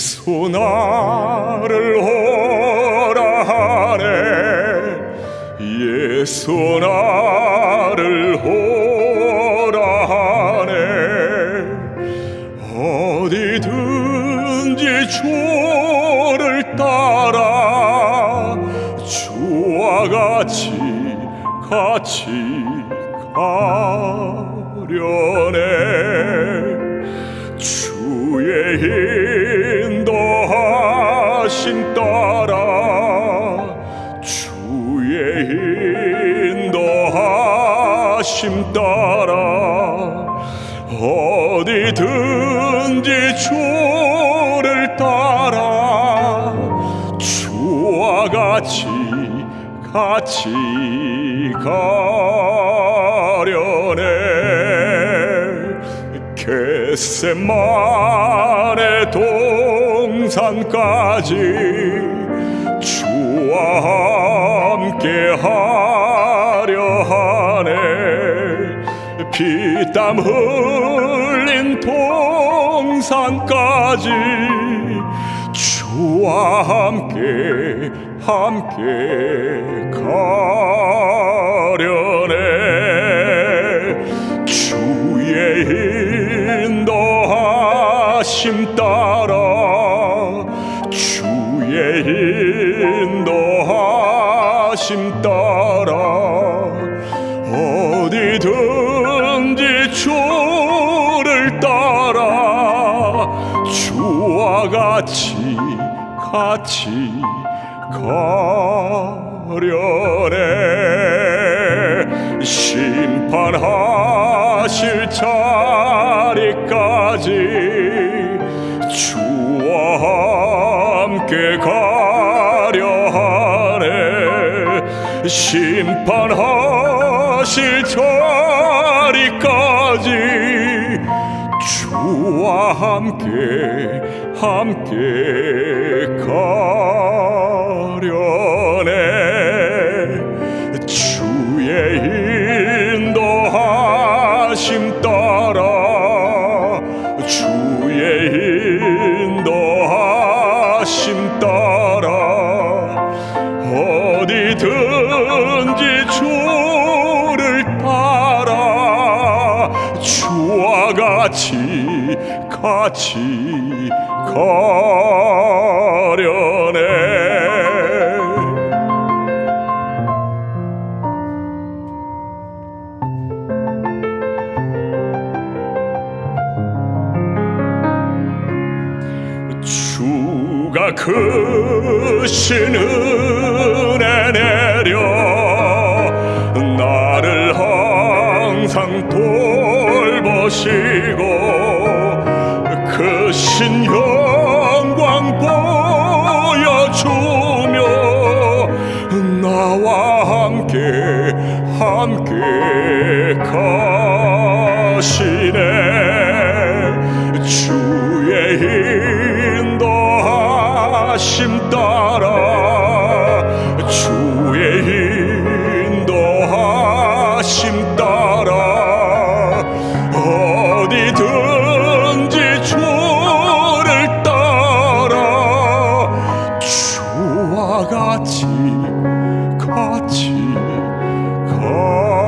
예수 나를 오라 하네. 예수 나를 오라 하네. 어디든지 주 를 따라 주와 같이 같이 가려네. 주의 인도하심 따라 주의 인도하심 따라 어디든지 주를 따라 같이 가려네. 겟세만의 동산까지 주와 함께 하려 하네. 피땀 흘린 동산까지 주와 함께 함께 가려네. 주의 인도하심 따라 주의 인도하심 따라 어디든지 주를 따라 주와 같이 같이 가려네 심판하실 자리까지 주와 함께 가려 하네. 심판하실 자리까지 주와 함께 함께 가 주를 따라 주와 같이 같이 가려네 주가 크신 은혜 내려 항상 돌보시고 크신 영광 보여주며 나와 함께 함께 가시네 주와 같이 같이 가